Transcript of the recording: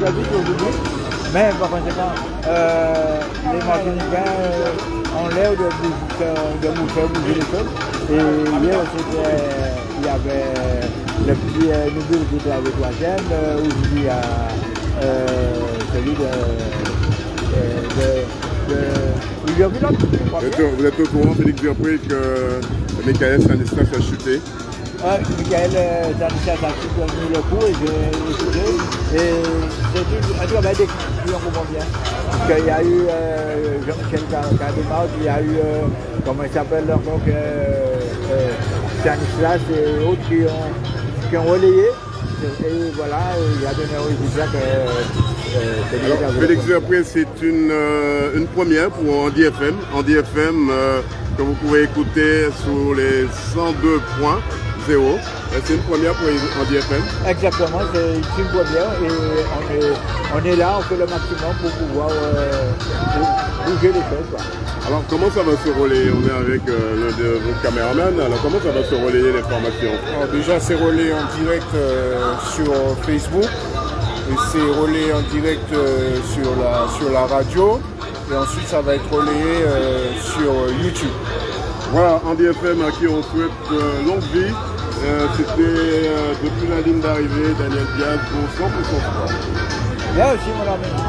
J'habite aujourd'hui, mais par conséquent, euh, les Martiniquais euh, ont l'air de, de, de nous faire bouger les choses. Et hier, il y avait le petit euh, nouveau qui était avec la chaîne, euh, aujourd'hui il y a euh, celui de, de, de, Vous êtes, vous au courant, Félix Dupré, que Michael Stanislas a chuté Ouais, Michael euh, Stanislas a soutenu le coup et j'ai écouté. Et un travail d'équipe, si on comprend bien. Parce qu'il y a eu euh, Jean-Michel Cardemar, il y a eu, euh, comment il s'appelle encore, euh, euh, Stanislas et autres qui ont, qui ont relayé. Et voilà, il a donné au résultat que euh, Félix le Dupré, c'est une, euh, une première pour Andy FM. Andy FM euh, que vous pouvez écouter sur les 102 points. zéro. Euh, C'est une première pour Andy FM. Exactement, c'est une première et on est, on est là, on fait le maximum pour pouvoir euh, bouger les choses. quoi. Alors, comment ça va se relayer? On est avec euh, l'un de vos caméramans. Alors, comment ça va se relayer l'information Alors déjà, c'est relayé en direct euh, sur Facebook. Et c'est relayé en direct euh, sur, la, sur la radio. Et ensuite, ça va être relayé euh, sur YouTube. Voilà, Andy FM à qui on souhaite euh, longue vie. Euh, C'était euh, depuis la ligne d'arrivée, Daniel Diaz pour 100% sport. Merci mon ami.